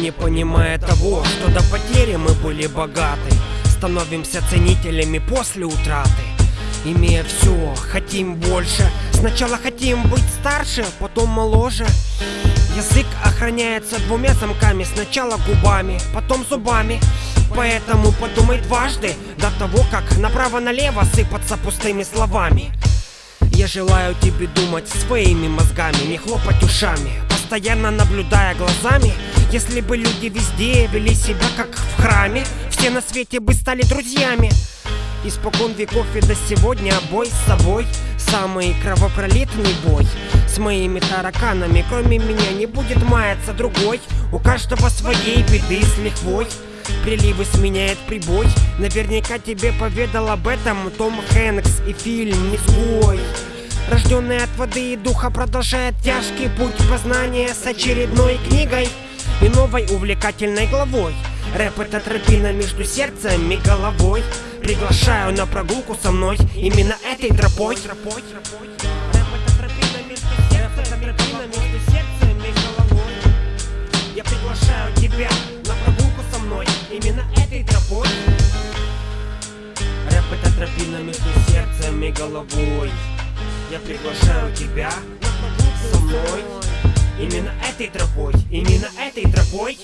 не понимая того, что до потери мы были богаты. Становимся ценителями после утраты. Имея все, хотим больше. Сначала хотим быть старше, потом моложе. Язык охраняется двумя замками. Сначала губами, потом зубами. Поэтому подумай дважды До того, как направо-налево сыпаться пустыми словами. Я желаю тебе думать своими мозгами Не хлопать ушами. Постоянно наблюдая глазами Если бы люди везде вели себя как в храме Все на свете бы стали друзьями. Испокон веков и до сегодня бой с собой Самый кровопролитный бой. С моими тараканами Кроме меня не будет маяться другой. У каждого своей беды с лихвой. Приливы сменяет прибой. Наверняка тебе поведал об этом Том Хэнкс и фильм «Изгой» Рожденный от воды и духа продолжает тяжкий путь познания с очередной книгой и новой увлекательной главой. Рэп это тропина между сердцем и головой. Приглашаю на прогулку со мной именно этой тропой. Рэп это тропина между сердцем, и головой. Я приглашаю тебя на прогулку со мной именно этой тропой. Рэп это тропина между сердцем и головой. Я приглашаю тебя со мной Именно этой тропой, именно этой тропой